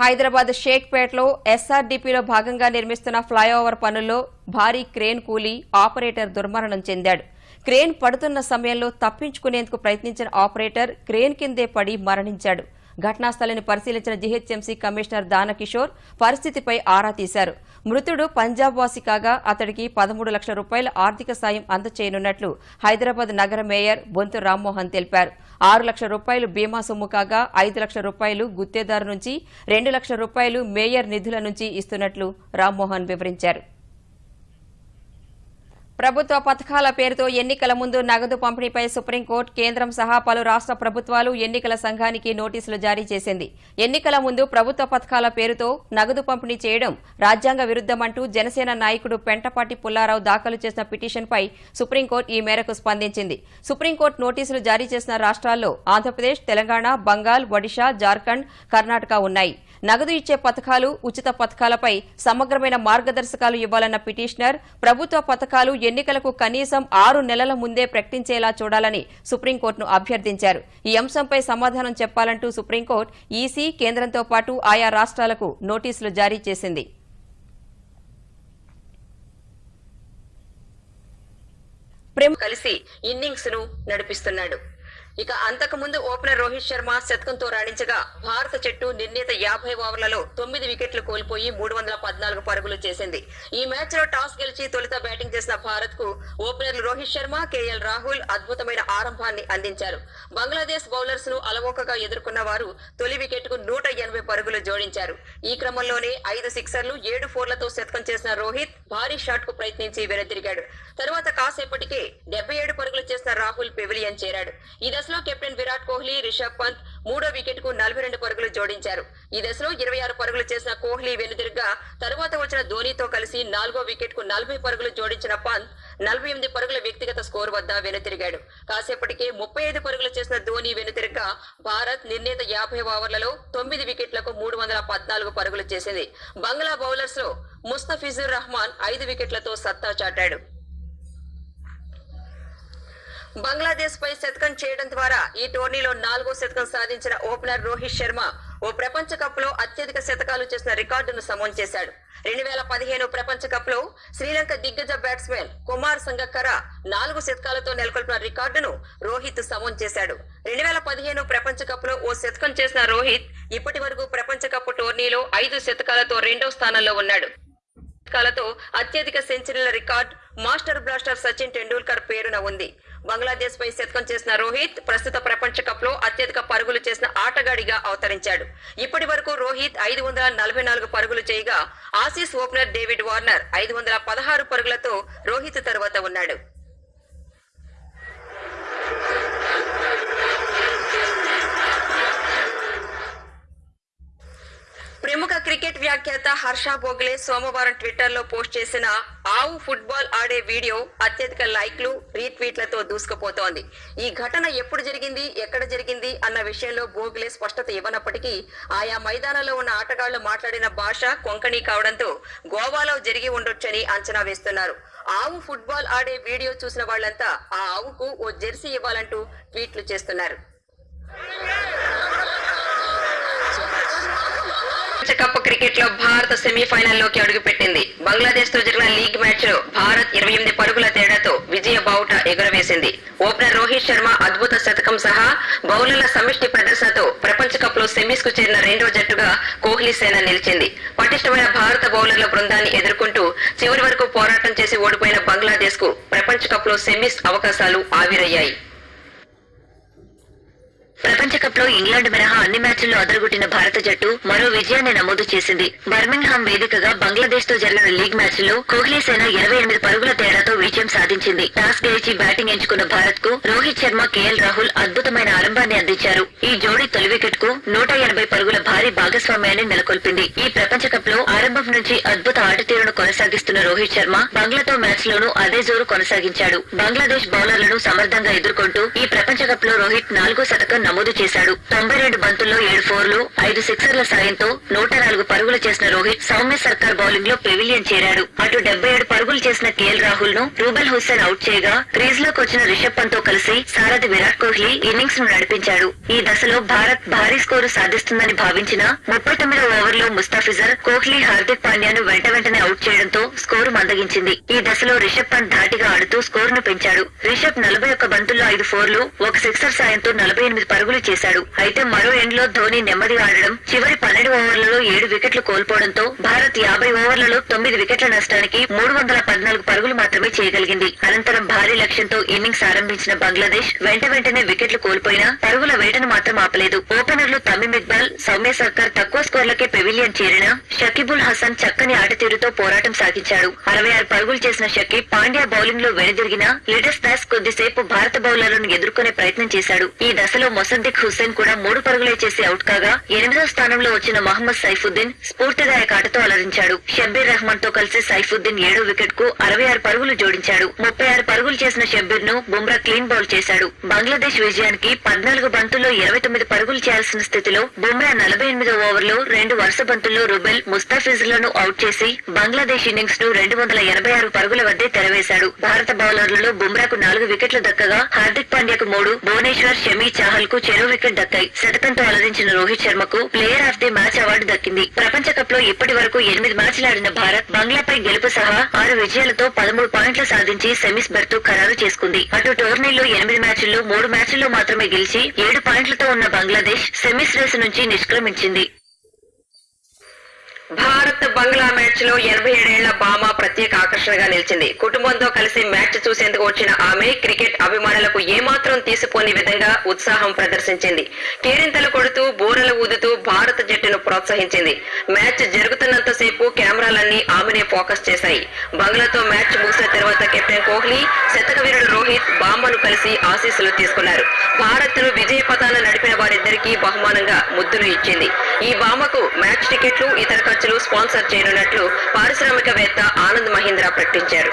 హైదరాబాద్ షేక్పేటలో ఎస్ఆర్డీపీలో భాగంగా నిర్మిస్తున్న ఫ్లైఓవర్ పనుల్లో భారీ క్రేన్ కూలీ ఆపరేటర్ దుర్మరణం చెందాడు. క్రేన్ పడుతున్న సమయంలో తప్పించుకునేందుకు ప్రయత్నించిన ఆపరేటర్ క్రేన్ కిందే పడి మరణించాడు. ఘటనా స్థలిని పరిశీలించిన జీహెచ్ఎంసీ కమిషనర్ దానకిషోర్ పరిస్థితిపై ఆరా తీశారు. మృతుడు పంజాబ్ వాసి కాగా అతడికి పదమూడు లక్షల రూపాయల ఆర్థిక సాయం అందచేయనున్నట్లు హైదరాబాద్ నగర మేయర్ బొంతు రామ్మోహన్ తెలిపారు. ఆరు లక్షల రూపాయలు బీమా సొమ్ము కాగా ఐదు లక్షల రూపాయలు గుత్తేదారు నుంచి రెండు లక్షల రూపాయలు మేయర్ నిధుల నుంచి ఇస్తున్నట్లు రామ్మోహన్ వివరించారు. ప్రభుత్వ పథకాల పేరుతో ఎన్నికల ముందు నగదు పంపిణీపై సుప్రీంకోర్టు కేంద్రం సహా పలు రాష్ట్ర ప్రభుత్వాలు ఎన్నికల సంఘానికి నోటీసులు జారీ చేసింది. ఎన్నికల ముందు ప్రభుత్వ పథకాల పేరుతో నగదు పంపిణీ చేయడం రాజ్యాంగ విరుద్దమంటూ జనసేన నాయకుడు పెంటపాటి పుల్లారావు దాఖలు చేసిన పిటిషన్పై సుప్రీంకోర్టు ఈ మేరకు స్పందించింది. సుప్రీంకోర్టు నోటీసులు జారీ చేసిన రాష్ట్రాల్లో ఆంధ్రప్రదేశ్ తెలంగాణ బంగాల్ ఒడిషా జార్ఖండ్ కర్ణాటక ఉన్నాయి. నగదు ఇచ్చే పథకాలు ఉచిత పథకాలపై సమగ్రమైన మార్గదర్శకాలు ఇవ్వాలన్న పిటిషనర్ ప్రభుత్వ పథకాలు ఎన్నికలకు కనీసం ఆరు నెలల ముందే ప్రకటించేలా చూడాలని సుప్రీంకోర్టును అభ్యర్థించారు. ఈ అంశంపై సమాధానం చెప్పాలంటూ సుప్రీంకోర్టు ఈసీ కేంద్రంతో పాటు ఆయా రాష్ట్రాలకు నోటీసులు జారీ చేసింది. ప్రేమ్ కలిసి ఇన్నింగ్స్ను నడిపిస్తున్నాడు. ఇక అంతకుముందు ఓపెనర్ రోహిత్ శర్మ శతకంతో రాణించగా భారత జట్టు నిర్ణీత యాభై ఓవర్లలో తొమ్మిది వికెట్లు కోల్పోయి మూడు వందల పద్నాలుగు పరుగులు చేసింది. ఈ మ్యాచ్లో టాస్ గెలిచి తొలుత బ్యాటింగ్ చేసిన భారత్కు ఓపెనర్లు రోహిత్ శర్మ కేఎల్ రాహుల్ అద్భుతమైన ఆరంభాన్ని అందించారు. బంగ్లాదేశ్ బౌలర్స్ను అలవోకగా ఎదుర్కొన్న వారు తొలి వికెట్కు నూట ఎనభై పరుగులు జోడించారు. ఈ క్రమంలోనే ఐదు సిక్సర్లు ఏడు ఫోర్లతో శతకం చేసిన రోహిత్ భారీ షాట్కు ప్రయత్నించి వెనుతిరిగాడు తరువాత కాసేపటికే డెబ్బై ఏడు పరుగులు చేసిన రాహుల్ పెవిలియన్ చేరాడు. ఈ దశలో కెప్టెన్ విరాట్ కోహ్లీ రిషబ్ పంత్ మూడో వికెట్కు నలభై రెండు పరుగులు జోడించారు. ఈ దశలో ఇరవై ఆరు పరుగులు చేసిన కోహ్లీ వెనుదిరిగా తరువాత వచ్చిన ధోనీతో కలిసి నాలుగో వికెట్కు నలభై పరుగులు జోడించిన పంత్ నలభై ఎనిమిది పరుగుల వ్యక్తిగత స్కోర్ వద్ద వెనుతిరిగాడు. కాసేపటికే ముప్పై ఐదు పరుగులు చేసిన ధోని వెనుతిరగ్గా భారత్ నిర్ణీత యాభై ఓవర్లలో తొమ్మిది వికెట్లకు మూడు వందల పద్నాలుగు పరుగులు చేసింది. బంగ్లా బౌలర్స్లో ముస్తఫిజుర్ రహమాన్ ఐదు వికెట్లతో సత్తా చాటాడు. బంగ్లాదేశ్ పై శతకం చేయడం ద్వారా ఈ టోర్నీలో నాలుగో శతకం సాధించిన ఓపెనర్ రోహిత్ శర్మ ఓ ప్రపంచ కప్లో అత్యధిక శతకాలు చేసిన రికార్డును సమం చేశాడు. రెండు వేల పదిహేను ప్రపంచ కప్లో శ్రీలంక దిగ్గజ బ్యాట్స్మెన్ కుమార్ సంగక్కర నాలుగు శతకాలతో నెలకొల్పిన రికార్డును రోహిత్ సమం చేశాడు. రెండు వేల పదిహేను ప్రపంచ కప్లో ఓ శతకం చేసిన రోహిత్ ఇప్పటి వరకు ప్రపంచ కప్ టోర్నీలో ఐదు శతకాలతో రెండో స్థానంలో ఉన్నాడు. శతకాలతో అత్యధిక సెంచరీల record master blaster Sachin Tendulkar పేరున ఉంది. బంగ్లాదేశ్ పై శతకం చేసిన రోహిత్ ప్రస్తుత ప్రపంచ కప్లో అత్యధిక పరుగులు చేసిన ఆటగాడిగా అవతరించాడు. ఇప్పటి వరకు రోహిత్ ఐదు వందల నలభై నాలుగు పరుగులు చేయగా ఆసీస్ ఓపెనర్ డేవిడ్ వార్నర్ ఐదు వందల పదహారు పరుగులతో రోహిత్ తరువాత ఉన్నాడు. క్రికెట్ వ్యాఖ్యాత హర్ష బోగ్లే సోమవారం ట్విట్టర్లో పోస్ట్ చేసిన ఆవు ఫుట్బాల్ ఆడే వీడియో అత్యధిక లైక్లు రీట్వీట్లతో దూసుకుపోతోంది. ఈ ఘటన ఎప్పుడు జరిగింది ఎక్కడ జరిగింది అన్న విషయంలో బోగ్లే స్పష్టత ఇవ్వనప్పటికీ ఆయా మైదానంలో ఉన్న ఆటగాళ్ళు మాట్లాడిన భాష కొంకణి కావడంతో గోవాలో జరిగి ఉండొచ్చని అంచనా వేస్తున్నారు. ఆవు ఫుట్బాల్ ఆడే వీడియో చూసిన వాళ్ళంతా ఆ ఆవుకు ఓ జెర్సీ ఇవ్వాలంటూ ట్వీట్లు చేస్తున్నారు. ప్రపంచ కప్ క్రికెట్లో భారత్ సెమీఫైనల్లోకి అడుగుపెట్టింది. బంగ్లాదేశ్తో జరిగిన లీగ్ మ్యాచ్లో భారత్ ఇరవై ఎనిమిది పరుగుల తేడాతో విజయ బావుట ఎగురవేసింది. ఓపెనర్ రోహిత్ శర్మ అద్భుత శతకం సహా బౌలర్ల సమిష్టి ప్రదర్శనతో ప్రపంచ కప్లో సెమీస్కు చేరిన రెండో జట్టుగా కోహ్లీ సేన నిలిచింది. పటిష్టమైన భారత బౌలర్ల బృందాన్ని ఎదుర్కొంటూ చివరి వరకు పోరాటం చేసి ఓడిపోయిన బంగ్లాదేశ్కు ప్రపంచ కప్లో సెమీస్ అవకాశాలు ఆవిరయ్యాయి. ప్రపంచ కప్లో ఇంగ్లాండ్ మినహా అన్ని మ్యాచ్ల్లో అదరగొట్టిన భారత జట్టు మరో విజయాన్ని నమోదు చేసింది. బర్మింగ్హామ్ వేదికగా బంగ్లాదేశ్తో జరిగిన లీగ్ మ్యాచ్లో కోహ్లీ సేన ఇరవై ఎనిమిది పరుగుల తేడాతో విజయం సాధించింది. టాస్ గెలిచి బ్యాటింగ్ ఎంచుకున్న భారత్కు రోహిత్ శర్మ కేఎల్ రాహుల్ అద్భుతమైన ఆరంభాన్ని అందించారు. ఈ జోడీ తొలి వికెట్కు నూట ఎనభై పరుగుల భారీ భాగస్వామ్యాన్ని నెలకొల్పింది. ఈ ప్రపంచ కప్లో ఆరంభం నుంచి అద్భుత ఆటతీరును కొనసాగిస్తున్న రోహిత్ శర్మ బంగ్లాతో మ్యాచ్ లోనూ అదే జోరు కొనసాగించాడు. బంగ్లాదేశ్ బౌలర్లను సమర్థంగా ఎదుర్కొంటూ ఈ ప్రపంచ కప్లో రోహిత్ నాలుగో శతకం నమోదు చేశాడు. తొంభై రెండు బంతుల్లో ఏడు ఫోర్లు ఐదు సిక్సర్ల సాయంతో నూట నాలుగు పరుగులు చేసిన రోహిత్ సౌమ్య సర్కార్ బౌలింగ్లో పెవిలియన్ చేరాడు. అటు డెబ్బై ఏడు పరుగులు చేసిన కేఎల్ రాహుల్ను రూబెల్ హుస్సేన్ అవుట్ చేయగా క్రీజ్లోకి వచ్చిన రిషబ్ పంత్తో కలిసి సారథి విరాట్ కోహ్లీ ఇన్నింగ్స్ను నడిపించాడు. ఈ దశలో భారత్ భారీ స్కోరు సాధిస్తుందని భావించిన ముప్పై తొమ్మిదో ఓవర్లో ముస్తాఫిజర్ కోహ్లీ హార్దిక్ పాండ్యాను వెంట వెంటనే అవుట్ చేయడంతో స్కోరు మందగించింది. ఈ దశలో రిషబ్ పంత్ ధాటిగా ఆడుతూ స్కోరును పెంచాడు. రిషబ్ నలభై ఒక్క బంతుల్లో ఐదు ఫోర్లు ఒక సిక్సర్ సాయంతో నలభై ఎనిమిది పరుగులు చేశాడు. అయితే మరో ఎండ్లో ధోని నెమ్మదిగా ఆడడం చివరి పన్నెండు ఓవర్లలో ఏడు వికెట్లు కోల్పోవడంతో భారత్ యాభై ఓవర్లలో తొమ్మిది వికెట్ల నష్టానికి మూడు వందల పద్నాలుగు పరుగులు మాత్రమే చేయగలిగింది. అనంతరం భారీ లక్ష్యంతో ఇన్నింగ్స్ ఆరంభించిన బంగ్లాదేశ్ వెంట వెంటనే వికెట్లు కోల్పోయినా పరుగుల వేటను మాత్రం ఆపలేదు. ఓపెనర్లు తమిమ్ ఇక్బాల్ సౌమ్య సర్కార్ తక్కువ స్కోర్లకే పెవిలియన్ చేరిన షకీబుల్ హసన్ చక్కని ఆట తీరుతో పోరాటం సాగించాడు. అరవై ఆరు పరుగులు చేసిన షకీ పాండ్యా బౌలింగ్లో వెనుదిరిగిన లిటస్ దాస్ కొద్దిసేపు భారత బౌలర్లను ఎదుర్కొనే ప్రయత్నం చేశాడు. ఈ దశలో మొసద్దిక్ హుస్సేన్ కూడా మూడు పరుగులే చేసి అవుట్ కాగా ఎనిమిదో స్థానంలో వచ్చిన మహమ్మద్ సైఫుద్దీన్ స్ఫూర్తిదాయక ఆటతో అలరించాడు. షబ్బీర్ రెహమాన్తో కలిసి సైఫుద్దీన్ ఏడో వికెట్కు అరవై ఆరు పరుగులు జోడించాడు. ముప్పై ఆరు పరుగులు చేసిన షబ్బీర్ను బుమ్రా క్లీన్ బౌల్ చేశాడు. బంగ్లాదేశ్ విజయానికి పద్నాలుగు బంతుల్లో ఇరవై తొమ్మిది పరుగులు చేయాల్సిన స్థితిలో బుమ్రా నలభై ఎనిమిదో ఓవర్లో రెండు వరుస బంతుల్లో రుబెల్ ముస్తాఫిజ్లను అవుట్ చేసి బంగ్లాదేశ్ ఇన్నింగ్స్ను రెండు వందల ఎనభై ఆరు పరుగుల వద్దే తెరవేశాడు. భారత బౌలర్లలో బుమ్రాకు నాలుగు వికెట్లు దక్కగా హార్దిక్ పాండ్యాకు మూడు భువనేశ్వర్ షమీ చాహల్కు చెరో వికెట్ దక్కాయి. శతకంతో అలరించిన Rohit శర్మకు player of the match award దక్కింది. ప్రపంచ కప్లో ఇప్పటి వరకు ఎనిమిది మ్యాచ్లు ఆడిన భారత్ బంగ్లాపై గెలుపు సహా ఆరు విజయాలతో పదమూడు పాయింట్లు సాధించి సెమీస్ బెర్త్ ఖరారు చేసుకుంది. అటు టోర్నీలో ఎనిమిది మ్యాచ్ల్లో మూడు మ్యాచ్ల్లో మాత్రమే గెలిచి ఏడు పాయింట్లతో ఉన్న బంగ్లాదేశ్ సెమీస్ రేసు నుంచి నిష్క్రమించింది. భారత్ బంగ్లా మ్యాచ్లో ఎనభై ఏడేళ్ళ భామ ప్రత్యేక ఆకర్షణగా నిలిచింది. కుటుంబంతో కలిసి మ్యాచ్ చూసేందుకు వచ్చిన ఆమె క్రికెట్ అభిమానులకు ఏమాత్రం తీసిపోని విధంగా ఉత్సాహం ప్రదర్శించింది. కేరింతలు కొడుతూ బూరలు ఊదుతూ భారత జట్టును ప్రోత్సహించింది. మ్యాచ్ జరుగుతున్నంత సేపు కెమెరాలన్నీ ఆమెనే ఫోకస్ చేశాయి. బంగ్లాతో మ్యాచ్ ముగిసిన తర్వాత కెప్టెన్ కోహ్లీ శతక వీరుడు రోహిత్ బామ్మను కలిసి ఆశీస్సులు తీసుకున్నారు. భారత్ను విజయ పథాన నడిపిన వారిద్దరికీ బహుమానంగా ముద్దులు ఇచ్చింది. ఈ బామకు మ్యాచ్ టికెట్లు ఇతర ఖర్చులు స్పాన్సర్ చేయనున్నట్లు పారిశ్రామికవేత్త ఆనంద్ మహీంద్రా ప్రకటించారు.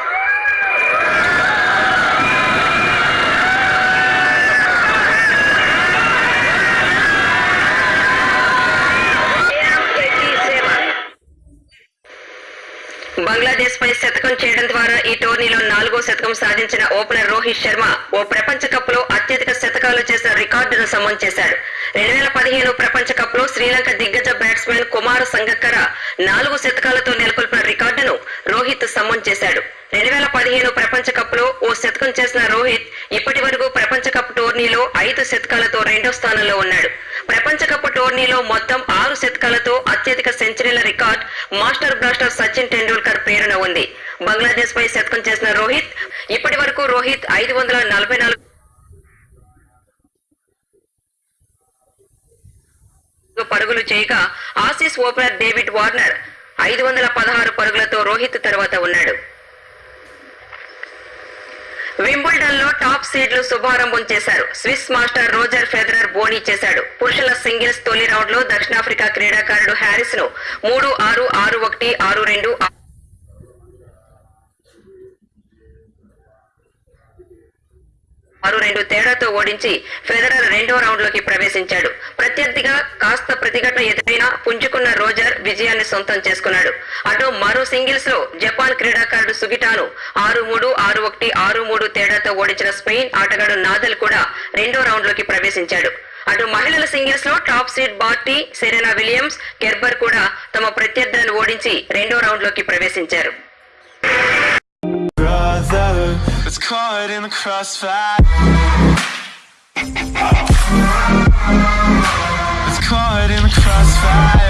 బంగ్లాదేశ్ పై శతకం చేయడం ద్వారా ఈ టోర్నీలో నాలుగో శతకం సాధించిన ఓపెనర్ రోహిత్ శర్మ ఓ ప్రపంచ కప్లో అత్యధిక శతకాలు చేసిన రికార్డును సమం చేశాడు. రెండు వేల పదిహేను ప్రపంచ కప్లో శ్రీలంక దిగ్గజ బ్యాట్స్మెన్ కుమార్ సంగక్కర నాలుగు శతకాలతో నెలకొల్పిన రికార్డును రోహిత్ సమం చేశాడు. రెండు వేల పదిహేను ప్రపంచ కప్లో ఓ శతకం చేసిన రోహిత్ ఇప్పటి వరకు ప్రపంచ కప్ టోర్నీలో ఐదు శతకాలతో రెండో స్థానంలో ఉన్నాడు. ప్రపంచ కప్ టోర్నీలో మొత్తం ఆరు శతకాలతో అత్యధిక సెంచరీల record master blaster Sachin Tendulkar పేరున ఉంది. బంగ్లాదేశ్ పై శతకం చేసిన రోహిత్ ఇప్పటి వరకు రోహిత్ ఐదు వందల నలభై నాలుగు పరుగులు చేయగా ఆసీస్ ఓపెనర్ డేవిడ్ వార్నర్ ఐదు వందల పదహారు పరుగులతో రోహిత్ తర్వాత ఉన్నాడు. వింబుల్డన్లో టాప్ సీడ్లు శుభారంభం చేశారు. స్విస్ మాస్టర్ రోజర్ ఫెదరర్ బోనీ చేశాడు. పురుషుల సింగిల్స్ తొలి రౌండ్లో దక్షిణాఫ్రికా క్రీడాకారుడు హ్యారిస్ను మూడు ఆరు ఆరు ఒకటి ఆరు రెండు మరో రెండు తేడాతో ఓడించి ఫెదరర్ రెండో రౌండ్లోకి ప్రవేశించాడు. ప్రత్యర్థిగా కాస్త ప్రతిఘటన ఎదురైనా పుంజుకున్న రోజర్ విజయాన్ని సొంతం చేసుకున్నాడు. అటు మరో సింగిల్స్లో జపాన్ క్రీడాకారుడు సుగిటాను ఆరు మూడు ఆరు ఒకటి ఆరు మూడు తేడాతో ఓడించిన స్పెయిన్ ఆటగాడు నాదల్ కూడా రెండో రౌండ్లోకి ప్రవేశించాడు. అటు మహిళల సింగిల్స్లో top seed Barty Serena Williams Kerber కూడా తమ ప్రత్యర్థులను ఓడించి రెండో రౌండ్లోకి ప్రవేశించారు. Caught in the crossfire. Was caught in the crossfire.